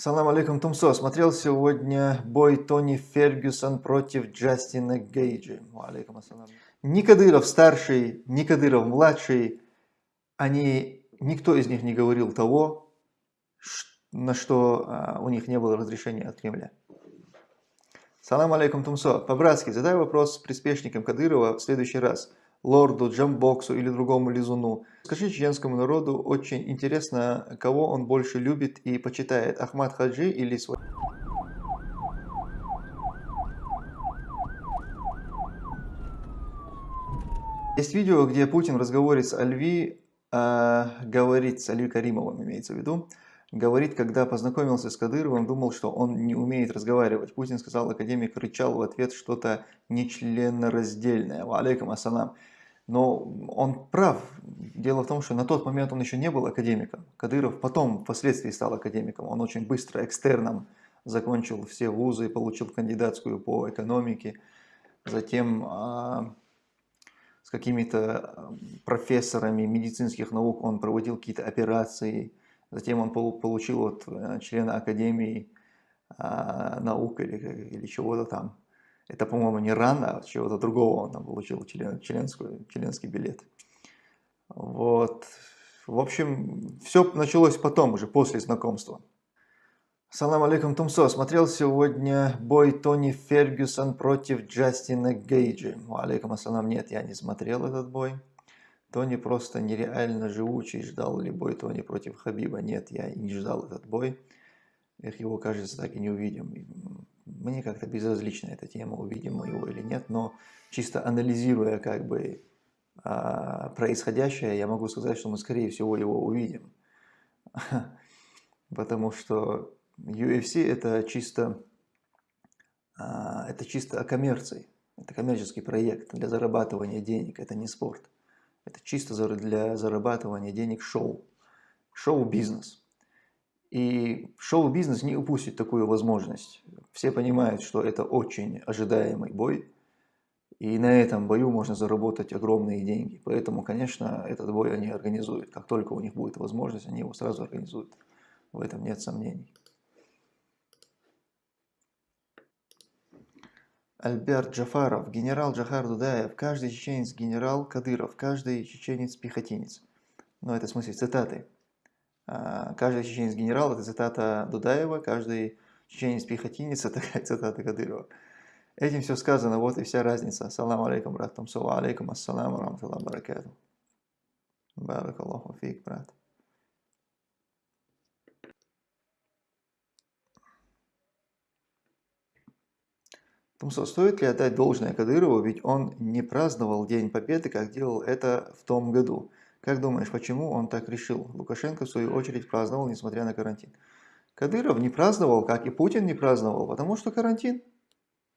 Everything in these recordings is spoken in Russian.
Салам алейкум, Тумсо. Смотрел сегодня бой Тони Фергюсон против Джастина Гейджи. Алейкум ассалам. Ни Кадыров старший, ни Кадыров младший, они, никто из них не говорил того, на что а, у них не было разрешения от Кремля. Салам алейкум, Тумсо. По-братски, задай вопрос приспешникам Кадырова в следующий раз – лорду, джамбоксу или другому лизуну. Скажи чеченскому народу, очень интересно, кого он больше любит и почитает, Ахмад Хаджи или свой... Есть видео, где Путин в разговоре с Альви, э, говорит, с Альви Каримовым имеется в виду, говорит, когда познакомился с Кадыровым, думал, что он не умеет разговаривать. Путин сказал, академик рычал в ответ что-то нечленораздельное. Ва алейкум ассалам. Но он прав. Дело в том, что на тот момент он еще не был академиком. Кадыров потом, впоследствии стал академиком. Он очень быстро, экстерном, закончил все вузы, получил кандидатскую по экономике. Затем а, с какими-то профессорами медицинских наук он проводил какие-то операции. Затем он получил от э, члена Академии а, наук или, или чего-то там это, по-моему, не рано, а чего-то другого он там получил член, членскую, членский билет. Вот. В общем, все началось потом, уже после знакомства. Салам алейкум, Тумсо. Смотрел сегодня бой Тони Фергюсон против Джастина Гейджи. Алейкум ассалам. Нет, я не смотрел этот бой. Тони просто нереально живучий. Ждал ли бой Тони против Хабиба? Нет, я не ждал этот бой. Их его, кажется, так и не увидим. Мне как-то безразлична эта тема, увидим мы его или нет, но чисто анализируя как бы а, происходящее, я могу сказать, что мы скорее всего его увидим. Потому что UFC это чисто, а, это чисто о коммерции. Это коммерческий проект для зарабатывания денег, это не спорт. Это чисто для зарабатывания денег шоу. Шоу-бизнес. И шоу-бизнес не упустит такую возможность. Все понимают, что это очень ожидаемый бой, и на этом бою можно заработать огромные деньги. Поэтому, конечно, этот бой они организуют. Как только у них будет возможность, они его сразу организуют. В этом нет сомнений. Альберт Джафаров, генерал Джахар Дудаев, каждый чеченец генерал Кадыров, каждый чеченец пехотинец. Ну, это в смысле цитаты. А, каждый чеченец генерал, это цитата Дудаева, каждый чеченец пехотинец, это цитата Кадырова. Этим все сказано, вот и вся разница. Салам алейкум, брат Тумсова, алейкум ассалам, рамтуллах баракату. Барак Аллаху фиг, брат. Тумсо, стоит ли отдать должное Кадырову, ведь он не праздновал День Победы, как делал это в том году. Как думаешь, почему он так решил? Лукашенко, в свою очередь, праздновал, несмотря на карантин. Кадыров не праздновал, как и Путин не праздновал, потому что карантин.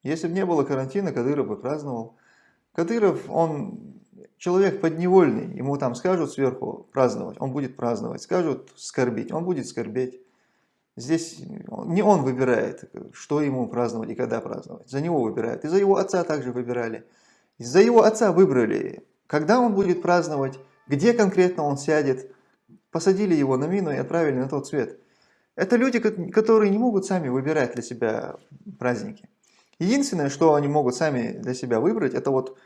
Если бы не было карантина, Кадыров бы праздновал. Кадыров, он человек подневольный, ему там скажут сверху праздновать, он будет праздновать, скажут скорбить, он будет скорбеть. Здесь не он выбирает, что ему праздновать и когда праздновать. За него выбирают. И за его отца также выбирали. За его отца выбрали, когда он будет праздновать, где конкретно он сядет. Посадили его на мину и отправили на тот свет. Это люди, которые не могут сами выбирать для себя праздники. Единственное, что они могут сами для себя выбрать, это вот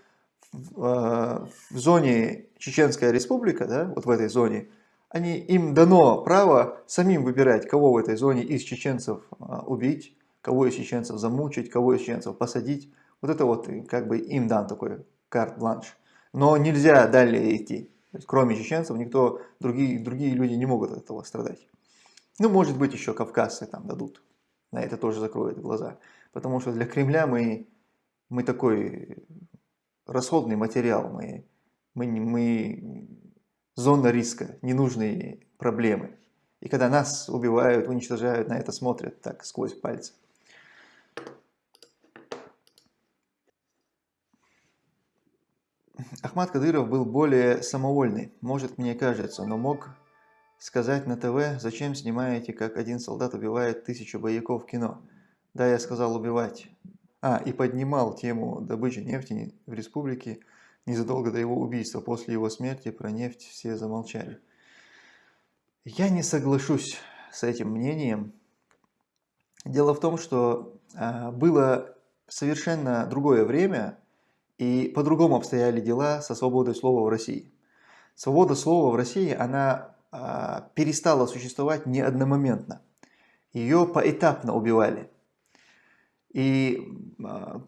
в, э, в зоне Чеченская республика, да, вот в этой зоне, они, им дано право самим выбирать, кого в этой зоне из чеченцев э, убить, кого из чеченцев замучить, кого из чеченцев посадить. Вот это вот как бы им дан такой карт-бланш. Но нельзя далее идти. Есть, кроме чеченцев, никто, другие, другие люди не могут от этого страдать. Ну, может быть, еще кавказцы там дадут. На это тоже закроют глаза. Потому что для Кремля мы, мы такой расходный материал. Мы, мы, мы зона риска, ненужные проблемы. И когда нас убивают, уничтожают, на это смотрят так сквозь пальцы. Ахмад Кадыров был более самовольный, может мне кажется, но мог сказать на ТВ, зачем снимаете, как один солдат убивает тысячу бояков кино. Да, я сказал убивать. А, и поднимал тему добычи нефти в республике незадолго до его убийства. После его смерти про нефть все замолчали. Я не соглашусь с этим мнением. Дело в том, что а, было совершенно другое время, и по-другому обстояли дела со свободой слова в России. Свобода слова в России, она а, перестала существовать не одномоментно. Ее поэтапно убивали. И а,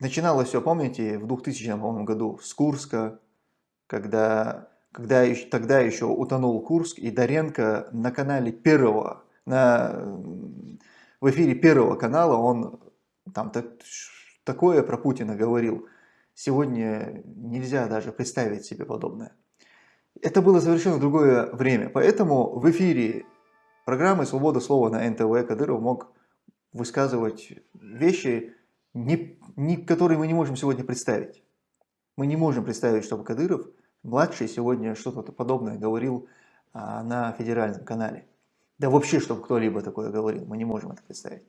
начиналось все, помните, в 2000 году с Курска, когда, когда тогда еще утонул Курск, и Доренко на канале Первого, на, в эфире Первого канала он там так, такое про Путина говорил. Сегодня нельзя даже представить себе подобное. Это было совершенно другое время, поэтому в эфире программы «Свобода слова» на НТВ Кадыров мог высказывать вещи, не, не, которые мы не можем сегодня представить. Мы не можем представить, чтобы Кадыров, младший, сегодня что-то подобное говорил а, на федеральном канале. Да вообще, чтобы кто-либо такое говорил, мы не можем это представить.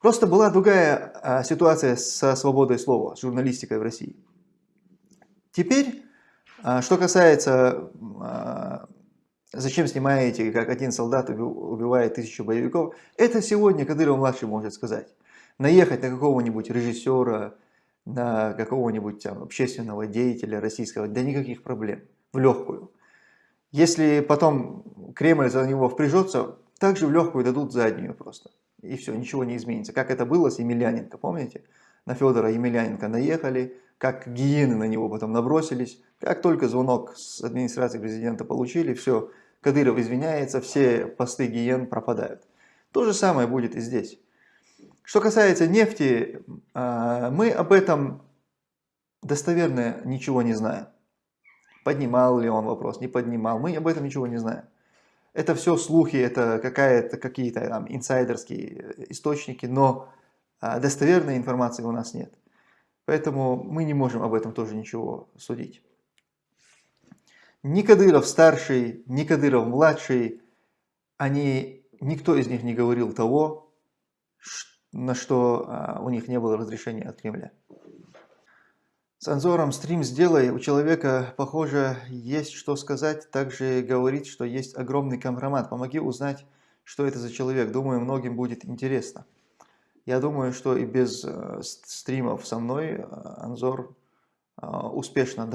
Просто была другая а, ситуация со свободой слова, с журналистикой в России. Теперь а что касается, а, зачем снимаете, как один солдат убивает тысячу боевиков, это сегодня Кадыров-младший может сказать. Наехать на какого-нибудь режиссера, на какого-нибудь там, общественного деятеля российского, да никаких проблем, в легкую. Если потом Кремль за него впряжется, также в легкую дадут заднюю просто. И все, ничего не изменится. Как это было с Емельяненко, помните? На Федора Емельяненко наехали, как гиены на него потом набросились. Как только звонок с администрации президента получили, все, Кадыров извиняется, все посты гиен пропадают. То же самое будет и здесь. Что касается нефти, а, мы об этом достоверно ничего не знаем. Поднимал ли он вопрос, не поднимал, мы об этом ничего не знаем. Это все слухи, это какие-то там инсайдерские источники, но а, достоверной информации у нас нет. Поэтому мы не можем об этом тоже ничего судить. Ни Кадыров старший, ни Кадыров младший, они, никто из них не говорил того, на что а, у них не было разрешения от Кремля. С Анзором стрим сделай, у человека, похоже, есть что сказать, также говорит, что есть огромный компромат. Помоги узнать, что это за человек, думаю, многим будет интересно. Я думаю, что и без э, стримов со мной э, Анзор э, успешно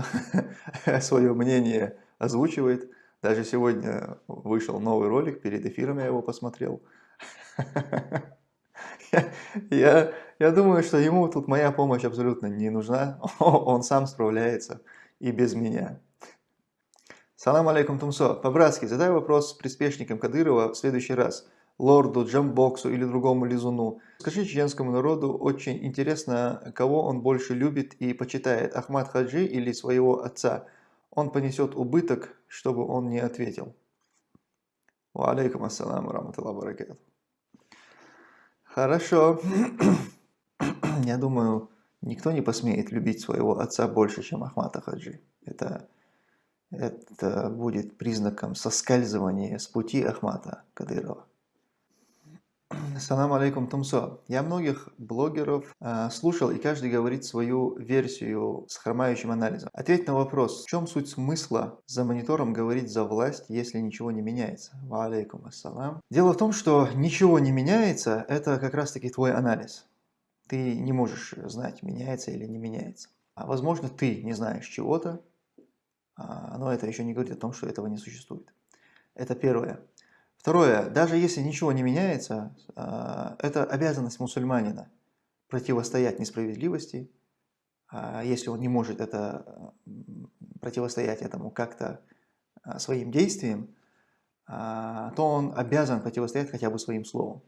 да, свое мнение озвучивает. Даже сегодня вышел новый ролик, перед эфиром я его посмотрел. Я, я думаю, что ему тут моя помощь абсолютно не нужна. Он сам справляется и без меня. Салам алейкум, Тумсо. По-братски, задай вопрос приспешникам Кадырова в следующий раз лорду, джамбоксу или другому лизуну. Скажи чеченскому народу, очень интересно, кого он больше любит и почитает, Ахмад Хаджи или своего отца. Он понесет убыток, чтобы он не ответил. Ва алейкум ассаламу раматуллах баракату. Хорошо. Я думаю, никто не посмеет любить своего отца больше, чем Ахмата Хаджи. Это, это будет признаком соскальзывания с пути Ахмата Кадырова. Салам алейкум, Тумсо. Я многих блогеров э, слушал, и каждый говорит свою версию с хромающим анализом. Ответь на вопрос, в чем суть смысла за монитором говорить за власть, если ничего не меняется? Ва алейкум ассалам. Дело в том, что ничего не меняется, это как раз таки твой анализ. Ты не можешь знать, меняется или не меняется. А возможно, ты не знаешь чего-то, а, но это еще не говорит о том, что этого не существует. Это первое. Второе, даже если ничего не меняется, а, это обязанность мусульманина противостоять несправедливости, а если он не может это, противостоять этому как-то а, своим действием, то он обязан противостоять хотя бы своим словом.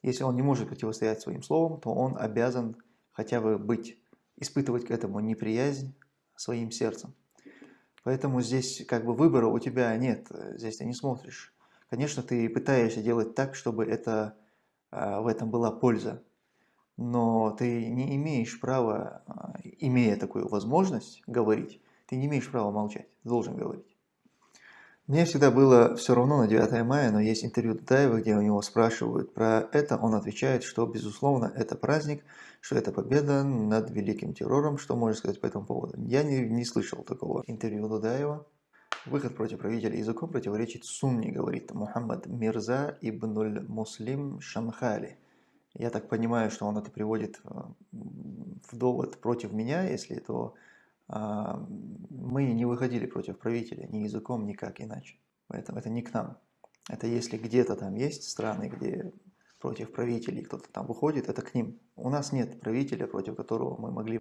Если он не может противостоять своим словом, то он обязан хотя бы быть, испытывать к этому неприязнь своим сердцем. Поэтому здесь как бы выбора у тебя нет, здесь ты не смотришь Конечно, ты пытаешься делать так, чтобы это, а, в этом была польза, но ты не имеешь права, а, имея такую возможность говорить, ты не имеешь права молчать, должен говорить. Мне всегда было все равно на 9 мая, но есть интервью Дудаева, где у него спрашивают про это. Он отвечает, что, безусловно, это праздник, что это победа над великим террором. Что можешь сказать по этому поводу? Я не, не слышал такого интервью Дудаева. Выход против правителя языком противоречит сунне, говорит Мухаммад Мирза ибнуль Муслим Шамхали. Я так понимаю, что он это приводит э, в довод против меня, если то а, мы не выходили против правителя ни языком, никак иначе. Поэтому это не к нам. Это если где-то там есть страны, где против правителей кто-то там выходит, это к ним. У нас нет правителя, против которого мы могли